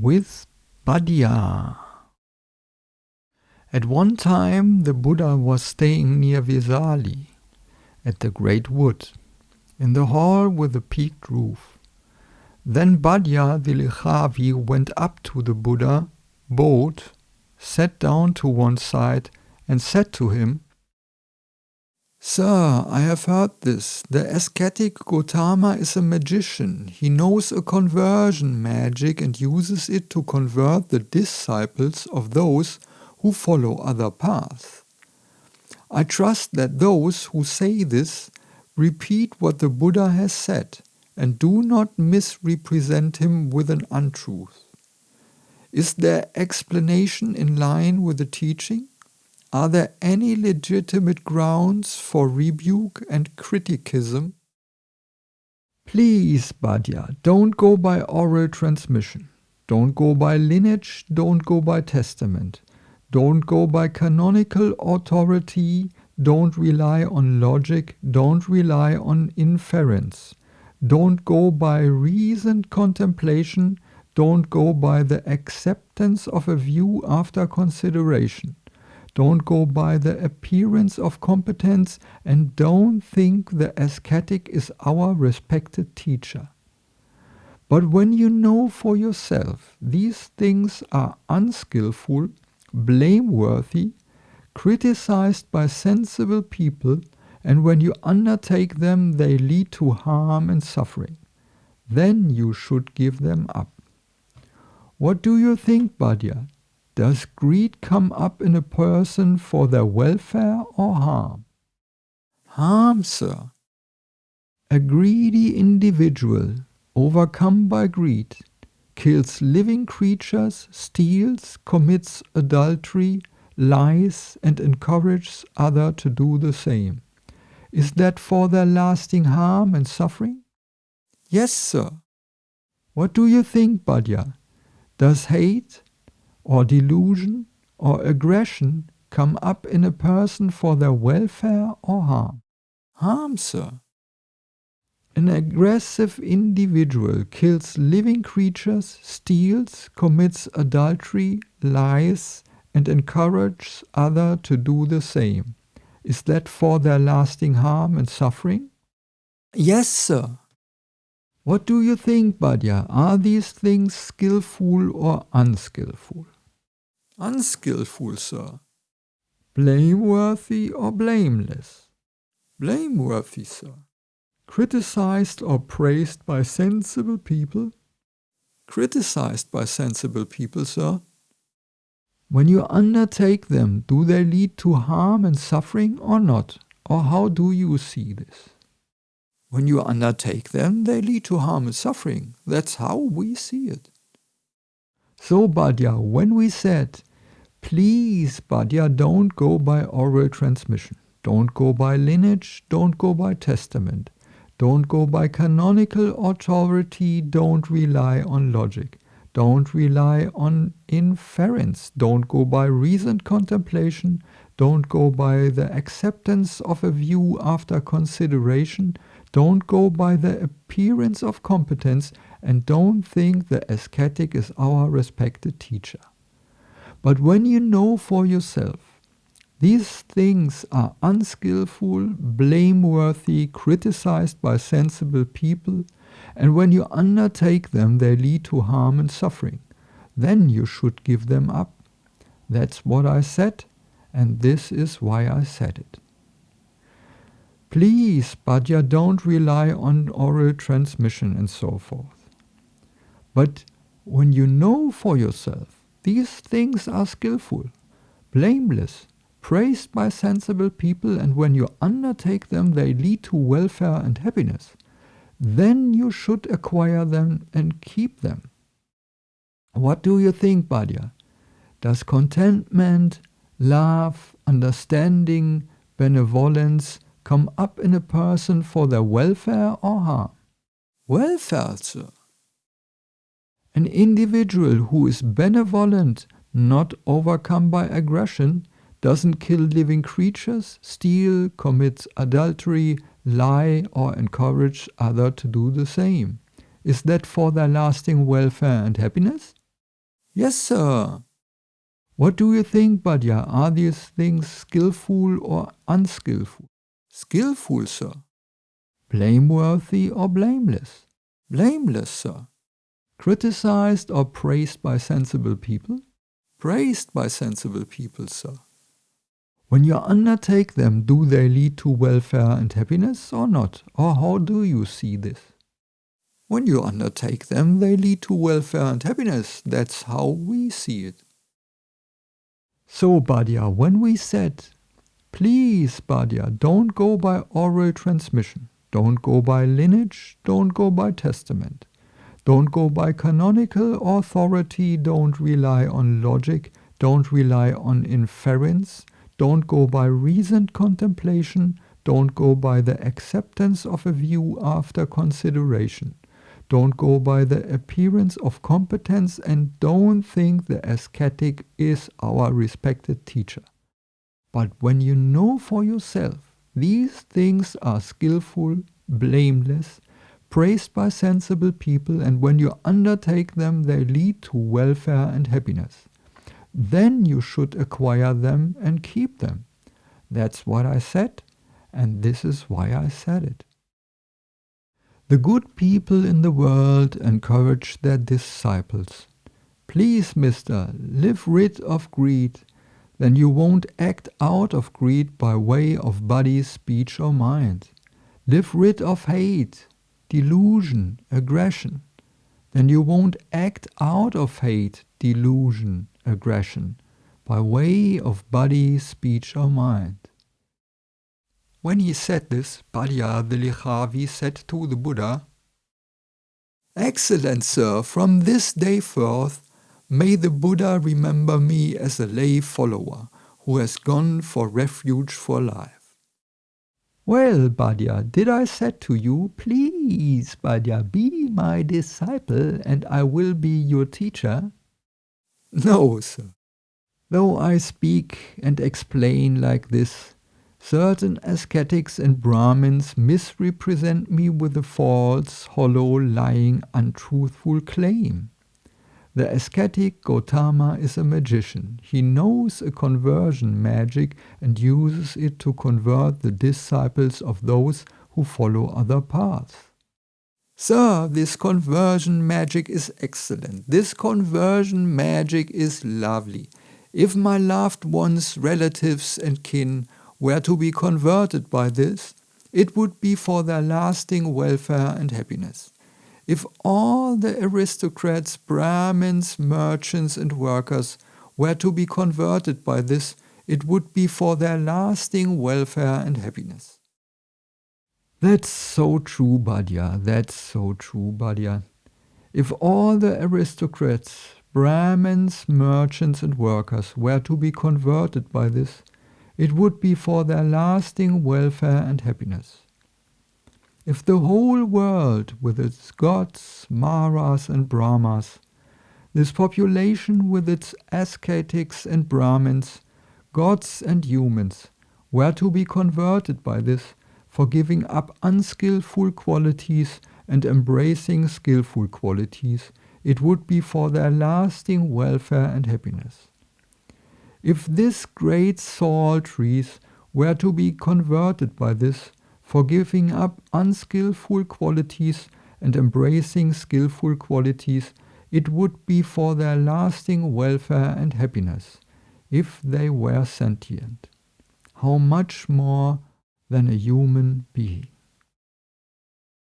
with Bhaddiya. At one time the Buddha was staying near Vesali, at the great wood, in the hall with the peaked roof. Then Bhaddiya the Licchavi went up to the Buddha, bowed, sat down to one side, and said to him, Sir, I have heard this. The ascetic Gotama is a magician. He knows a conversion magic and uses it to convert the disciples of those who follow other paths. I trust that those who say this repeat what the Buddha has said and do not misrepresent him with an untruth. Is their explanation in line with the teaching? Are there any legitimate grounds for rebuke and criticism? Please, Bhaddiya, don't go by oral transmission. Don't go by lineage, don't go by testament. Don't go by canonical authority, don't rely on logic, don't rely on inference. Don't go by reasoned contemplation, don't go by the acceptance of a view after consideration. Don't go by the appearance of competence and don't think the ascetic is our respected teacher. But when you know for yourself these things are unskillful, blameworthy, criticized by sensible people, and when you undertake them they lead to harm and suffering, then you should give them up. What do you think, Bhaddiya? Does greed come up in a person for their welfare or harm? Harm, sir. A greedy individual, overcome by greed, kills living creatures, steals, commits adultery, lies, and encourages others to do the same. Is that for their lasting harm and suffering? Yes, sir. What do you think, Bhaddiya? Does hate, or delusion or aggression come up in a person for their welfare or harm? Harm, sir. An aggressive individual kills living creatures, steals, commits adultery, lies, and encourages others to do the same. Is that for their lasting harm and suffering? Yes, sir. What do you think, Bhaddiya? Are these things skillful or unskillful? Unskillful, sir. Blameworthy or blameless? Blameworthy, sir. Criticized or praised by sensible people? Criticized by sensible people, sir. When you undertake them, do they lead to harm and suffering or not? Or how do you see this? When you undertake them, they lead to harm and suffering. That's how we see it. So, Bhaddiya, when we said, please, Bhaddiya, don't go by oral transmission, don't go by lineage, don't go by testament, don't go by canonical authority, don't rely on logic, don't rely on inference, don't go by reasoned contemplation, don't go by the acceptance of a view after consideration, don't go by the appearance of competence and don't think the ascetic is our respected teacher. But when you know for yourself, these things are unskillful, blameworthy, criticized by sensible people, and when you undertake them they lead to harm and suffering, then you should give them up. That's what I said, and this is why I said it. Please, Bhaddiya, don't rely on oral transmission and so forth. But when you know for yourself, these things are skillful, blameless, praised by sensible people, and when you undertake them, they lead to welfare and happiness, then you should acquire them and keep them. What do you think, Bhaddiya? Does contentment, love, understanding, benevolence, come up in a person for their welfare or harm? Welfare, sir. An individual who is benevolent, not overcome by aggression, doesn't kill living creatures, steal, commit adultery, lie, or encourage others to do the same. Is that for their lasting welfare and happiness? Yes, sir. What do you think, Bhaddiya? Are these things skillful or unskillful? Skillful, sir. Blameworthy or blameless? Blameless, sir. Criticized or praised by sensible people? Praised by sensible people, sir. When you undertake them, do they lead to welfare and happiness or not? Or how do you see this? When you undertake them, they lead to welfare and happiness. That's how we see it. So, Bhaddiya, when we said, please, Bhaddiya, don't go by oral transmission, don't go by lineage, don't go by testament, don't go by canonical authority, don't rely on logic, don't rely on inference, don't go by reasoned contemplation, don't go by the acceptance of a view after consideration. Don't go by the appearance of competence and don't think the ascetic is our respected teacher. But when you know for yourself these things are skillful, blameless, praised by sensible people, and when you undertake them, they lead to welfare and happiness. Then you should acquire them and keep them. That's what I said, and this is why I said it. The good people in the world encourage their disciples. Please, mister, live rid of greed, then you won't act out of greed by way of body, speech, or mind. Live rid of hate, delusion, aggression, then you won't act out of hate, delusion, aggression, by way of body, speech, or mind. When he said this, Bhaddiya the Licchavi said to the Buddha, Excellent sir, from this day forth, may the Buddha remember me as a lay follower who has gone for refuge for life. Well, Bhaddiya, did I said to you, please, Bhaddiya, be my disciple and I will be your teacher? No, sir. Though I speak and explain like this, Certain ascetics and Brahmins misrepresent me with a false, hollow, lying, untruthful claim. The ascetic Gotama is a magician. He knows a conversion magic and uses it to convert the disciples of those who follow other paths. Sir, this conversion magic is excellent. This conversion magic is lovely. If my loved ones, relatives and kin were to be converted by this, it would be for their lasting welfare and happiness. If all the aristocrats, Brahmins, merchants, and workers were to be converted by this, it would be for their lasting welfare and happiness. That's so true, Bhaddiya. That's so true, Bhaddiya. If all the aristocrats, Brahmins, merchants, and workers were to be converted by this, it would be for their lasting welfare and happiness. If the whole world, with its gods, Maras and Brahmas, this population with its ascetics and Brahmins, gods and humans, were to be converted by this for giving up unskillful qualities and embracing skillful qualities, it would be for their lasting welfare and happiness. If this great sal trees were to be converted by this, for giving up unskillful qualities and embracing skillful qualities, it would be for their lasting welfare and happiness, if they were sentient. How much more than a human being.